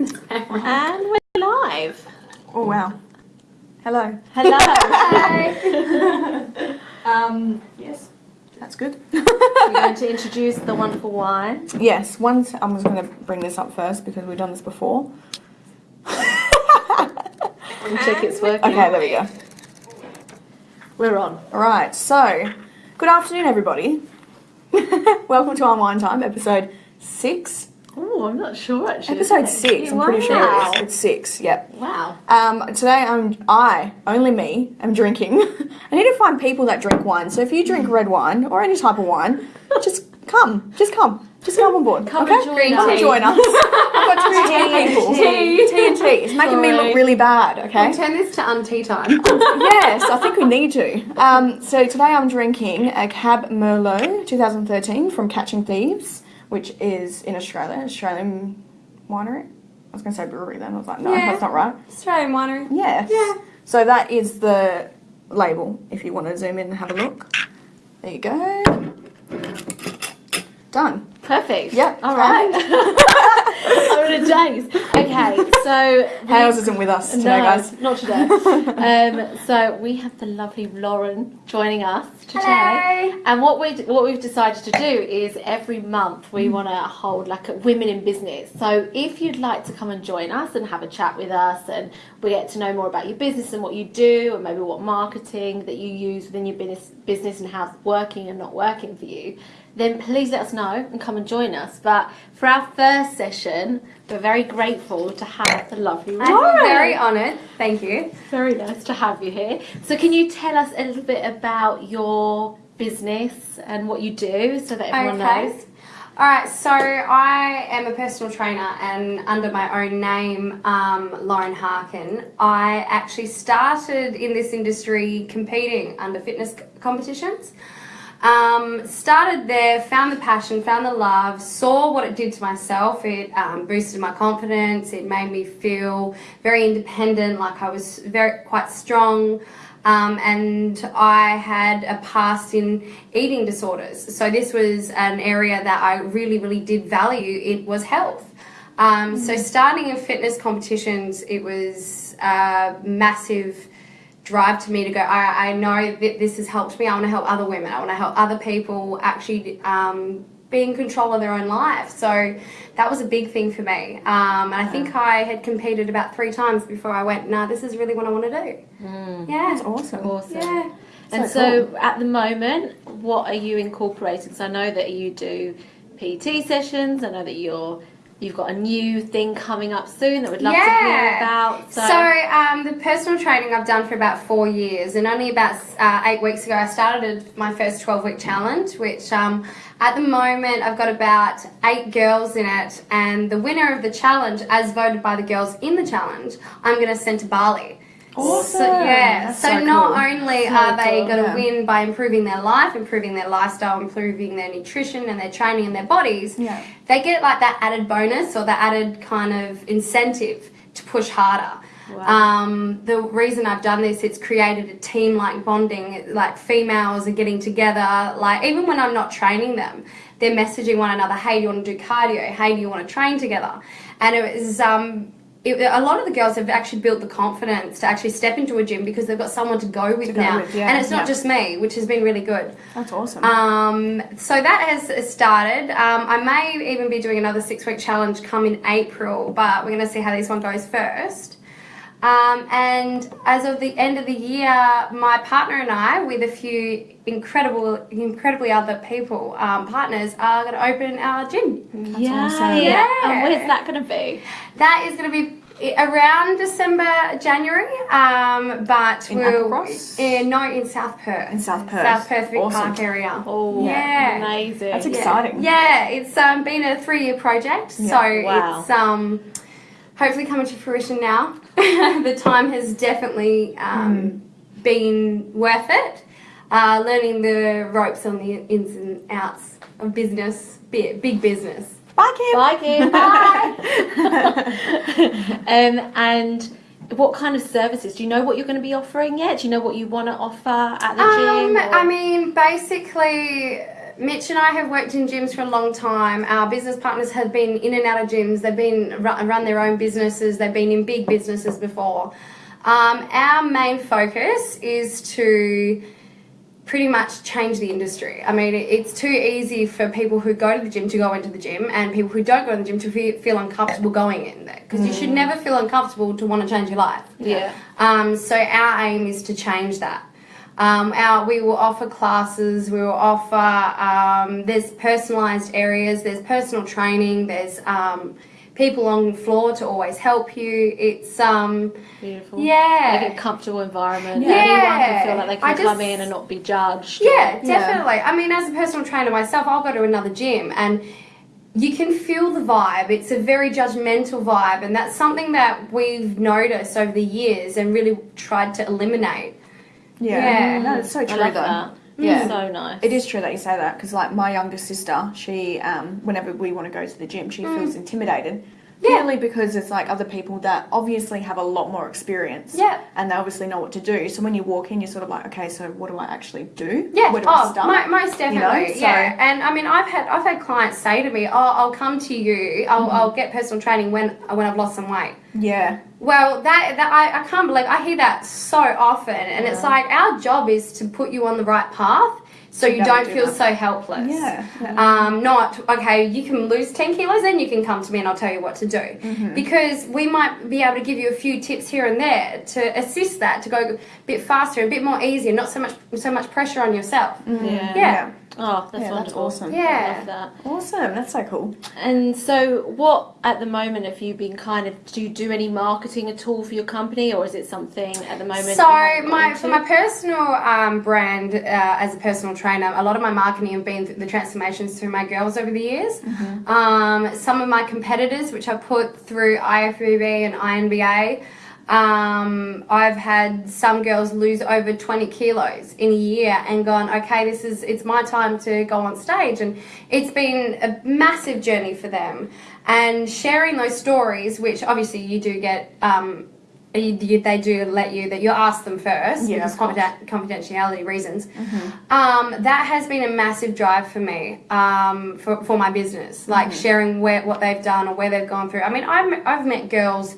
And we're live. Oh wow. Hello. Hello. Um, yes. That's good. We're going to introduce the wonderful wine. yes, once I'm just going to bring this up first because we've done this before. And check it's working. Okay, there we go. We're on. All right, so good afternoon, everybody. Welcome to our wine time, episode six. Oh, I'm not sure actually. Episode six. I'm pretty sure it is. It's six. Yep. Wow. Um, today I'm I only me am drinking. I need to find people that drink wine. So if you drink red wine or any type of wine, just come. Just come. Just come on board. Come okay? and join come us. and join us. I've got two tea people. Tea. Tea and tea. It's making me look really bad. Okay. Turn this to un-tea time. yes, I think we need to. Um, so today I'm drinking a Cab Merlot 2013 from Catching Thieves, which is in Australia, Australian winery. I was going to say brewery then. I was like, no, Yeah. that's not right. Australian winery. Yes. Yeah. So that is the label. If you want to zoom in and have a look, there you go. Done. Perfect. Yep. All right. I'm in a daze. Okay, so Hales isn't with us today, no, guys. not today. um, so we have the lovely Lauren joining us today. Hello. And what we what we've decided to do is every month Mm. we want to hold like a women in business. So if you'd like to come and join us and have a chat with us, and we get to know more about your business and what you do, and maybe what marketing that you use within your business business and how it's working and not working for you, then please let us know and come and join us. But for our first session, we're very grateful to have the lovely I'm very honoured. Thank you. Very nice to have you here. So, can you tell us a little bit about your business and what you do so that everyone Okay. knows? All right, so I am a personal trainer, and under my own name, um, Lauren Harkin, I actually started in this industry competing under fitness competitions. Um, started there, found the passion, found the love, saw what it did to myself. It um, boosted my confidence. It made me feel very independent, like I was very quite strong. Um, and I had a past in eating disorders. So this was an area that I really, really did value. It was health. Um, So starting in fitness competitions, it was a massive drive to me to go. I, I know that this has helped me. I want to help other women. I want to help other people actually um, be in control of their own life. So that was a big thing for me. Um, and I think I had competed about three times before I went. Nah, this is really what I want to do. Yeah. That's awesome. Awesome. Yeah. And So so, at the moment, what are you incorporating? So, I know that you do PT sessions. I know that you're you've got a new thing coming up soon that we'd love to hear about. So, So, um, the personal training I've done for about four years, and only about uh, eight weeks ago, I started my first 12 week challenge, which um, at the moment I've got about eight girls in it, and the winner of the challenge, as voted by the girls in the challenge, I'm going to send to Bali. Awesome. So, yeah, That's so, so not cool. only So are they cool, going to yeah. win by improving their life, improving their lifestyle, improving their nutrition and their training and their bodies, Yeah. they get like that added bonus or that added kind of incentive to push harder. Wow. Um, the reason I've done this, it's created a team like bonding, like females are getting together, like even when I'm not training them, they're messaging one another, hey, do you want to do cardio? Hey, do you want to train together? And it was, um, it, a lot of the girls have actually built the confidence to actually step into a gym because they've got someone to go with go now. with, yeah, and it's not yeah. just me, which has been really good. That's awesome. Um, so that has started. Um, I may even be doing another six week challenge come in April, but we're going to see how this one goes first. Um, and as of the end of the year, my partner and I, with a few incredible, incredibly other people, um, partners, are going to open our gym. yeah, awesome. yeah. And Yeah. where's that going to be? That is going to be around December, January, um, but In we'll in, no in South Perth, In South Perth. South Perth Vic Awesome. Park area. Oh, Yeah. amazing. That's Yeah. exciting. Yeah, it's um, been a three-year project, Yeah. so Wow. it's um, hopefully coming to fruition now. the time has definitely um, been worth it. Uh, learning the ropes on the ins and outs of business, big, big business. Bye, Kim. Bye, Kim. Bye. um, and what kind of services? Do you know what you're going to be offering yet? Do you know what you want to offer at the Um, gym? or- I mean, basically, Mitch and I have worked in gyms for a long time. Our business partners have been in and out of gyms. They've been run, their own businesses. They've been in big businesses before. Um, our main focus is to pretty much change the industry. I mean, it's too easy for people who go to the gym to go into the gym and people who don't go to the gym to feel, uncomfortable going in there. Because you should never feel uncomfortable to want to change your life. Yeah. Um, so our aim is to change that. Um, our, we will offer classes, we will offer, um, there's personalised areas, there's personal training, there's um, people on the floor to always help you. It's, um, Beautiful. Yeah. Like a comfortable environment. Yeah. Everyone can feel like they can come in and not be judged. yeah, Yeah. definitely. I mean, as a personal trainer myself, I'll go to another gym and you can feel the vibe. It's a very judgmental vibe, and that's something that we've noticed over the years and really tried to eliminate. Yeah. Yeah. No, it's so I true love though. that. Yeah. So nice. It is true that you say that because, like, my younger sister, she, um, whenever we want to go to the gym, she feels intimidated. Mm. Yeah. Purely because it's like other people that obviously have a lot more experience. Yeah. And they obviously know what to do. So when you walk in, you're sort of like, okay, so what do I actually do? Yeah, Where do I oh, start? mo- most You know, definitely. so- Yeah, and I mean, I've had I've had clients say to me, "Oh, I'll come to you. I'll, Mm-hmm. I'll get personal training when when I've lost some weight." Yeah. Well, that, that I, I can't believe I hear that so often, and it's like our job is to put you on the right path so you Yeah, don't do feel that. so helpless. Yeah. yeah. Um, not okay. You can lose ten kilos, then you can come to me and I'll tell you what to do. Mm-hmm. Because we might be able to give you a few tips here and there to assist that to go a bit faster, a bit more easy, not so much so much pressure on yourself. yeah. Yeah. Oh, that's Yeah, that's awesome. Yeah. I love that. Awesome. That's so cool. And so, what at the moment have you been kind of? Do you do any marketing at all for your company, or is it something at the moment? So you haven't got my into? for my personal um, brand uh, as a personal trainer, a lot of my marketing have been th- the transformations through my girls over the years. Mm-hmm. Um, some of my competitors, which I put through IFBB and INBA. Um, I've had some girls lose over 20 kilos in a year and gone, okay, this is, it's my time to go on stage. And it's been a massive journey for them. And sharing those stories, which obviously you do get, um, you, they do let you that you ask them first Yeah, because of course. confiden- confidentiality reasons. Um, that has been a massive drive for me um, for, for my business, like sharing where what they've done or where they've gone through. I mean, I've, I've met girls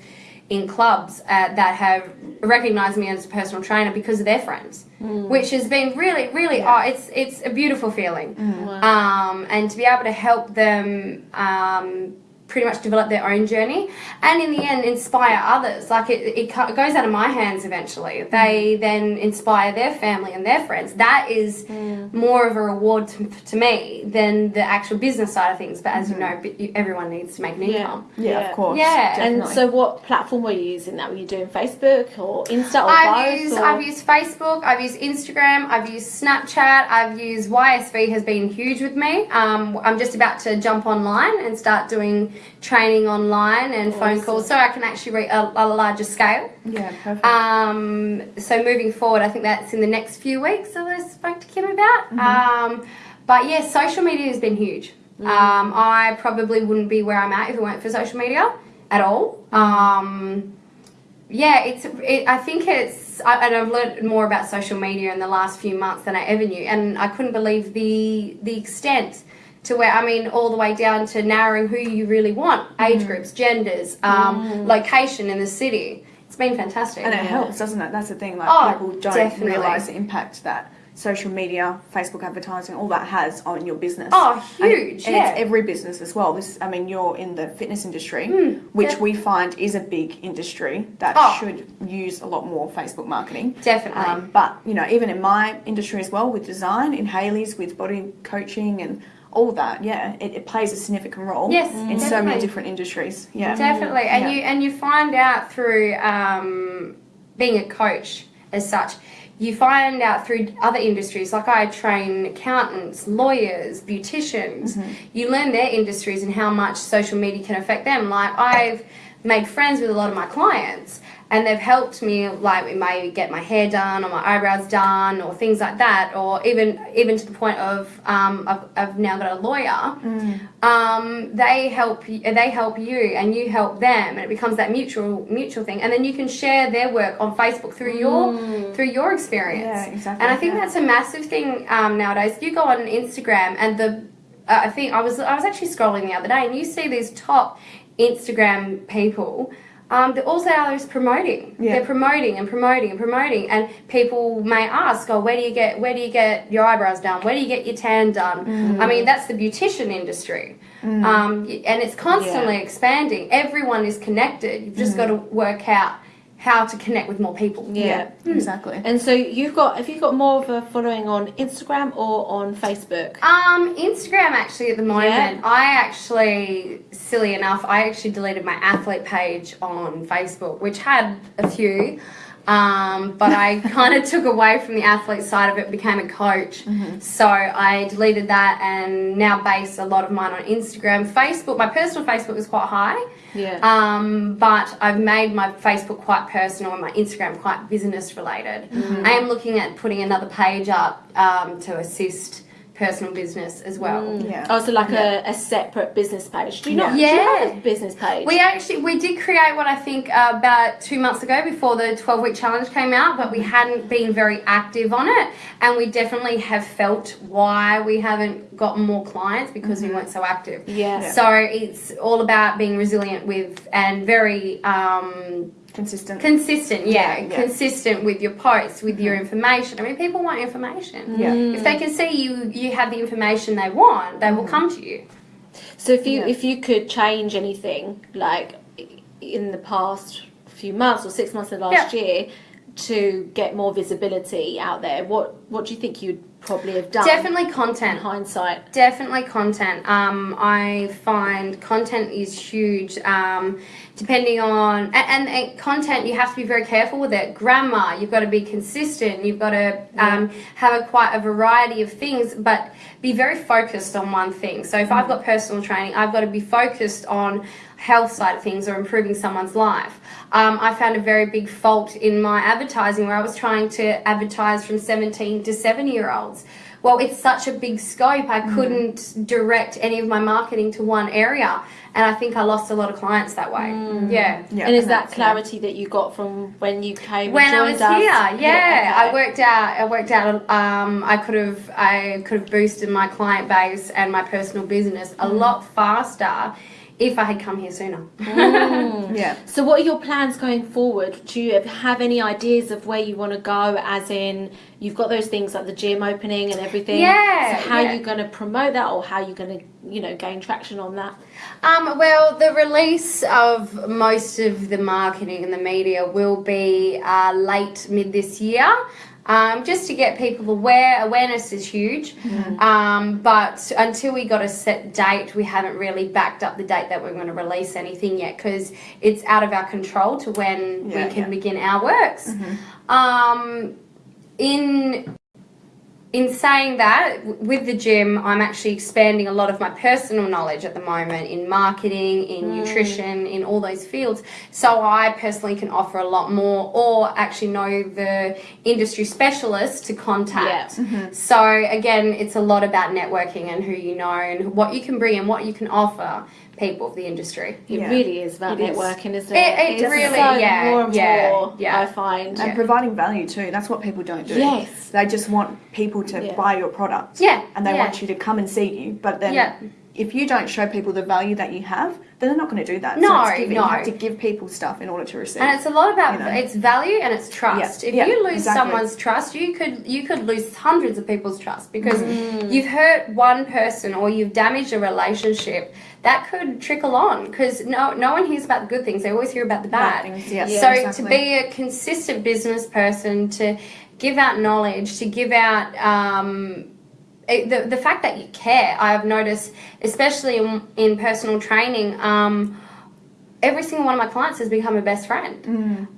in clubs uh, that have recognized me as a personal trainer because of their friends, which has been really, really, oh, it's it's a beautiful feeling, um, and to be able to help them. Um, pretty much develop their own journey and in the end inspire others like it, it co- goes out of my hands eventually they then inspire their family and their friends that is more of a reward to, to me than the actual business side of things but as you know everyone needs to make an Yeah. income Yeah, of course. Yeah. And so, what platform were you using? That were you doing Facebook or Insta or I've both? used or? I've used Facebook, I've used Instagram, I've used Snapchat, I've used YSV has been huge with me. Um, I'm just about to jump online and start doing training online and phone calls so I can actually reach a, a larger scale. Yeah, perfect. Um, so moving forward, I think that's in the next few weeks that I spoke to Kim about. Um, but yeah, social media has been huge. Um, I probably wouldn't be where I'm at if it weren't for social media at all. Um, yeah, it's. It, I think it's. I, and I've learned more about social media in the last few months than I ever knew, and I couldn't believe the the extent to where I mean, all the way down to narrowing who you really want, age groups, genders, um, location in the city. It's been fantastic. And it helps, doesn't it? That's the thing. Like Oh, people don't definitely. realize the impact that social media, Facebook advertising, all that has on your business. Oh, huge, And, yeah. it's every business as well. This, I mean, you're in the fitness industry, which def- we find is a big industry that Oh. should use a lot more Facebook marketing. Definitely. Um, but you know, even in my industry as well, with design, in Haley's, with body coaching and all that, yeah, it, it plays a significant role. Yes, in so many different industries. Yeah, Definitely, and Yeah. you and you find out through um, being a coach as such. You find out through other industries, like I train accountants, lawyers, beauticians. Mm-hmm. You learn their industries and how much social media can affect them. Like I've made friends with a lot of my clients and they've helped me like it may get my hair done or my eyebrows done or things like that or even even to the point of um, I've, I've now got a lawyer. Um, they help they help you and you help them and it becomes that mutual mutual thing. And then you can share their work on Facebook through your through your experience. Yeah, exactly, and I think yeah. that's a massive thing um, nowadays. You go on Instagram and the uh, I think I was I was actually scrolling the other day and you see these top Instagram people um, they're also out there is promoting. Yeah. They're promoting and promoting and promoting, and people may ask, "Oh, where do you get where do you get your eyebrows done? Where do you get your tan done?" I mean, that's the beautician industry, um, and it's constantly expanding. Everyone is connected. You've just got to work out how to connect with more people. Yeah. exactly. And so you've got have you got more of a following on Instagram or on Facebook? Um, Instagram actually at the moment. Yeah. I actually, silly enough, I actually deleted my athlete page on Facebook, which had a few. Um, but I kind of took away from the athlete side of it, became a coach. So I deleted that and now base a lot of mine on Instagram. Facebook, my personal Facebook is quite high. Yeah. Um, but I've made my Facebook quite personal and my Instagram quite business related. Mm-hmm. I am looking at putting another page up um, to assist personal business as well. Yeah. Oh, so like Yeah. a, a separate business page. Do you not? Yeah. Do you have a business page? We actually we did create what I think uh, about two months ago before the twelve week challenge came out, but we hadn't been very active on it, and we definitely have felt why we haven't gotten more clients because we weren't so active. Yeah. So it's all about being resilient with and very um, Consistent. consistent. Yeah, Yeah. consistent with your posts, with your mm-hmm. information. I mean, people want information. Yeah. Mm. If they can see you, you have the information they want, they will mm-hmm. come to you. So if you Yeah. if you could change anything, like in the past few months or six months of last year, to get more visibility out there, what what do you think you'd probably have done? Definitely in content. hindsight. Definitely content. Um, I find content is huge. Um, depending on and, and, and content, you have to be very careful with it. Grammar, you've got to be consistent. You've got to um, have a quite a variety of things, but be very focused on one thing. So if I've got personal training, I've got to be focused on health side of things or improving someone's life. Um, I found a very big fault in my advertising where I was trying to advertise from 17 to 70 year olds. Well, it's such a big scope, I couldn't direct any of my marketing to one area. And I think I lost a lot of clients that way. Yeah. Yeah, and is and that that's, clarity that you got from when you came when and I was us? here, yeah, I okay. worked out. I worked out. Um, I could have. I could have boosted my client base and my personal business a lot faster if I had come here sooner. yeah. So, what are your plans going forward? Do you have any ideas of where you want to go? As in, you've got those things like the gym opening and everything. Yeah, So, how yeah. are you going to promote that, or how are you going to, you know, gain traction on that? Um, well, the release of most of the marketing and the media will be uh, late mid this year. Um, just to get people aware, awareness is huge. Um, but until we got a set date, we haven't really backed up the date that we're going to release anything yet because it's out of our control to when Yeah, we can yeah. begin our works. Um, in in saying that, with the gym, I'm actually expanding a lot of my personal knowledge at the moment in marketing, in mm. nutrition, in all those fields. So I personally can offer a lot more, or actually know the industry specialists to contact. Mm-hmm. So again, it's a lot about networking and who you know and what you can bring and what you can offer people of the industry. It Yeah. really is about It is. networking, isn't It- it? it It's really- so yeah, more and yeah, more. yeah. I find. And providing value too. That's what people don't do. Yes. They just want people to Yeah. buy your product. Yeah, And they yeah. want you to come and see you. But then Yeah. if you don't show people the value that you have, then they're not going to do that. No, so it's giving. no. You have to give people stuff in order to receive. And it's a lot about You know. it's value and it's trust. Yeah, If yeah, you lose exactly. someone's trust, you could you could lose hundreds of people's trust because Mm. you've hurt one person or you've damaged a relationship. That could trickle on because no no one hears about the good things. They always hear about the bad. Bad things, yes, so exactly. to be a consistent business person, to give out knowledge, to give out um, it, the, the fact that you care, I've noticed, especially in, in personal training, um, every single one of my clients has become a best friend.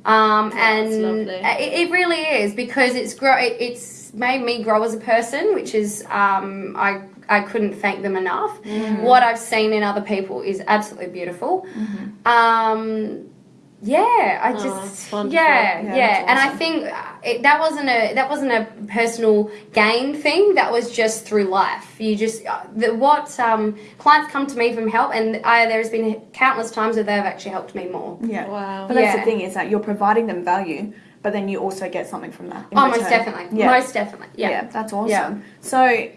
Um, and it, it really is because it's grow. It, it's made me grow as a person, which is um, I I couldn't thank them enough. What I've seen in other people is absolutely beautiful. Um, yeah, I Oh, just that's yeah, Yeah, yeah, that's and I think uh, it, that wasn't a that wasn't a personal gain thing. That was just through life. You just uh, the, what um, clients come to me from help, and I, there's been countless times that they've actually helped me more. Yeah. Wow. But that's Yeah. the thing is that you're providing them value, but then you also get something from that. in Oh, most definitely, Yeah. most definitely, Yeah, yeah. that's awesome. Yeah. So,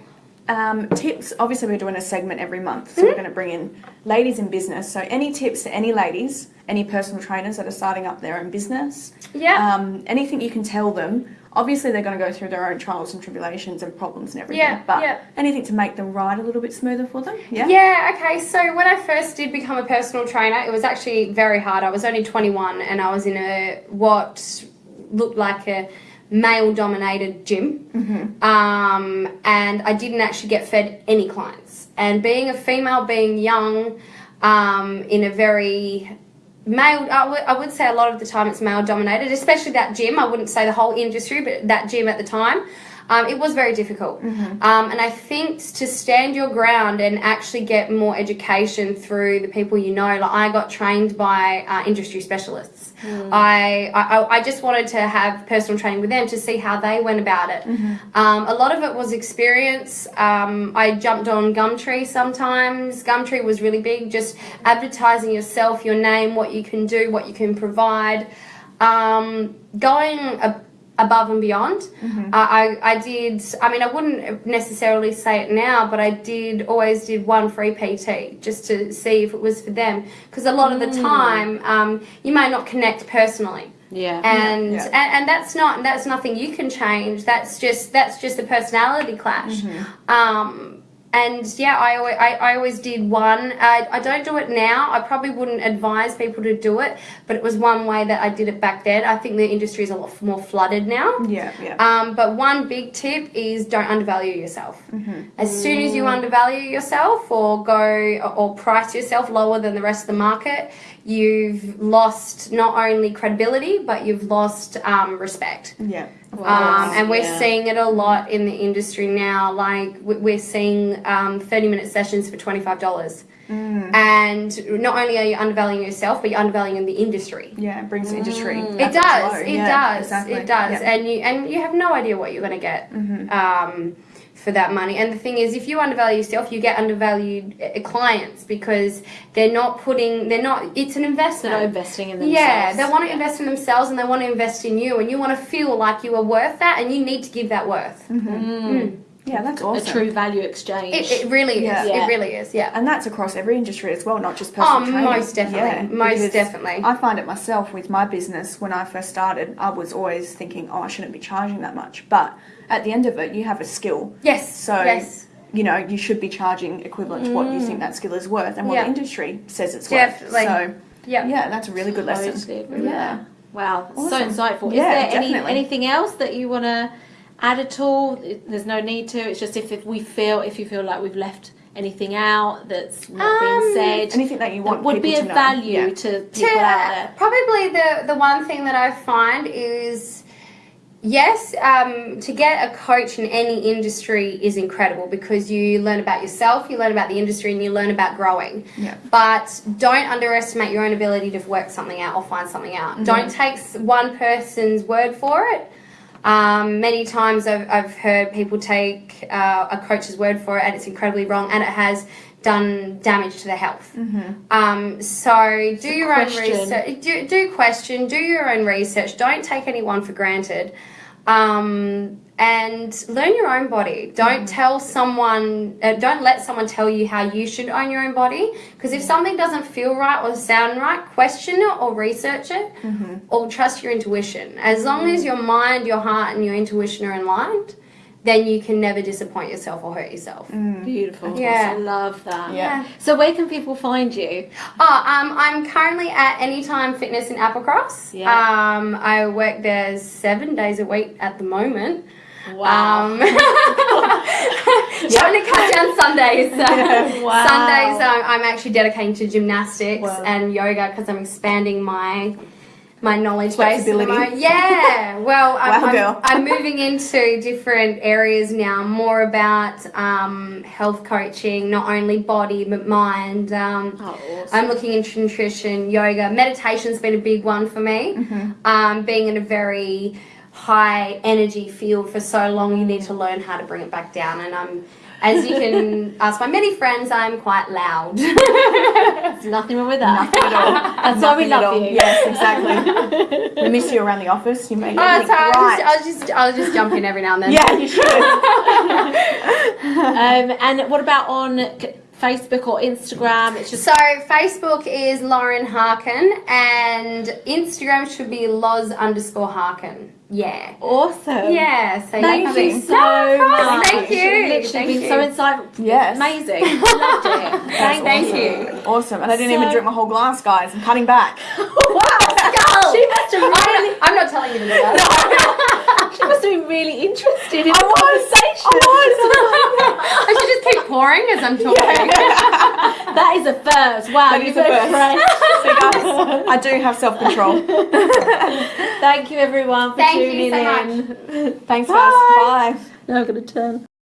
um, tips. Obviously, we're doing a segment every month, so Mm-hmm. we're going to bring in ladies in business. So, any tips to any ladies, any personal trainers that are starting up their own business? Yeah. Um, anything you can tell them. Obviously, they're going to go through their own trials and tribulations and problems and everything. Yeah, But yeah. anything to make the ride a little bit smoother for them. Yeah. Yeah, okay. So when I first did become a personal trainer, it was actually very hard. I was only 21 and I was in a what looked like a male dominated gym. Um, and I didn't actually get fed any clients. And being a female, being young, um, in a very male I would- I would say a lot of the time it's male dominated especially that gym i wouldn't say the whole industry but that gym at the time um, it was very difficult um, and i think to stand your ground and actually get more education through the people you know like i got trained by uh, industry specialists I, I I just wanted to have personal training with them to see how they went about it. Um, a lot of it was experience. Um, I jumped on Gumtree sometimes. Gumtree was really big, just advertising yourself, your name, what you can do, what you can provide. Um, going a, above and beyond. Uh, I, I did, I mean, I wouldn't necessarily say it now, but I did always did one free PT just to see if it was for them. Because a lot of the time, um, you may not connect personally. Yeah. And, Yeah. and and that's not that's nothing you can change. That's just that's just a personality clash. Um, and yeah, I always, I, I always did one. I, I don't do it now. I probably wouldn't advise people to do it, but it was one way that I did it back then. I think the industry is a lot more flooded now. Yeah. Yeah. Um, but one big tip is don't undervalue yourself. As soon as you undervalue yourself or go or price yourself lower than the rest of the market, you've lost not only credibility but you've lost um, respect. yeah. Um, and we're Yeah. seeing it a lot in the industry now. Like we- we're seeing um, 30 minute sessions for $25. And not only are you undervaluing yourself, but you're undervaluing the industry. Yeah. It brings the industry. It does. It Yeah, does. Exactly. It does. Yeah. Mm-hmm. And you and you have no idea what you're going to get um, for that money. And the thing is, if you undervalue yourself, you get undervalued uh, uh clients because they're not putting. They're not. It's an investment. They're investment. not investing in themselves. Yeah, they want to Yeah. invest in themselves and they want to invest in you, and you want to feel like you are worth that, and you need to give that worth. Mm-hmm. Mm. Mm. Yeah. That's A true value exchange. It, it really is. Yeah. Yeah. It really is. Yeah. And that's across every industry as well, not just personal Oh, training. most definitely. Most because definitely. I find it myself with my business when I first started, I was always thinking, oh, I shouldn't be charging that much. But at the end of it, you have a skill. Yes. So, yes. you know, you should be charging equivalent to what you think mm. that skill is worth and what Yeah. the industry says it's Definitely. worth. So, Yeah. yeah, that's a really good lesson. Totally agree Yeah. that. Wow, so insightful. Yeah, Is there any anything else that you want to add at all? There's no need to. It's just if, if we feel if you feel like we've left anything out that's not Um, been said, Anything that you want that want would be people of value Yeah. to people out there. Probably the the one thing that I find is yes, um, to get a coach in any industry is incredible because you learn about yourself, you learn about the industry, and you learn about growing. Yeah. But don't underestimate your own ability to work something out or find something out. Don't take one person's word for it. Um, many times I've, I've heard people take uh, a coach's word for it and it's incredibly wrong and it has done damage to their health. Um, so do your own research. Do, do question. Do your own research. Don't take anyone for granted. Um, and learn your own body. Don't tell someone. Uh, don't let someone tell you how you should own your own body. Because if something doesn't feel right or sound right, question it or research it, or trust your intuition. As long as your mind, your heart, and your intuition are aligned, then you can never disappoint yourself or hurt yourself. Beautiful. Yeah. I love that. Yeah. So where can people find you? Oh, um, I'm currently at Anytime Fitness in Applecross. Yeah. Um, I work there seven days a week at the moment. Wow. Um, trying to cut down Sundays. So Wow. Sundays, um, I'm actually dedicating to gymnastics Wow. and yoga because I'm expanding my my knowledge base. at the Flexibility. moment. Yeah. Well, I'm, Wow, I'm. I'm moving into different areas now, more about um, health coaching, not only body but mind. Um, Oh, awesome. I'm looking into nutrition, yoga, meditation's been a big one for me. Mm-hmm. Um, being in a very high energy feel for so long, you need to learn how to bring it back down. And I'm, as you can ask my many friends, I'm quite loud. There's nothing wrong with that. Nothing at all. That's why we Nothing love you. Yes, exactly. we miss you around the office. You make Oh, everything sorry, right. I'll, just, I'll just I'll just jump in every now and then. yeah, you should. Um, and what about on c- Facebook or Instagram? It's just So Facebook is Lauren Harkin and Instagram should be Loz underscore Harkin. Yeah. awesome. Yeah. So Thank you you can- so No, much. Thank you. Literally Thank been you. so insightful. Yes. Amazing. Loved it. Thank, Thank you. you. Awesome. And I didn't even drink my whole glass, guys. I'm cutting back. wow, she must have really, I'm not telling you to do that. she must have been really interested in I the was. conversation. I should just keep pouring as I'm talking. that is a first. Wow, That you're is a so first. So, guys, I do have self control. Thank you everyone for Thank you tuning so in. Thanks, Bye. guys. Bye. Now I'm gonna turn.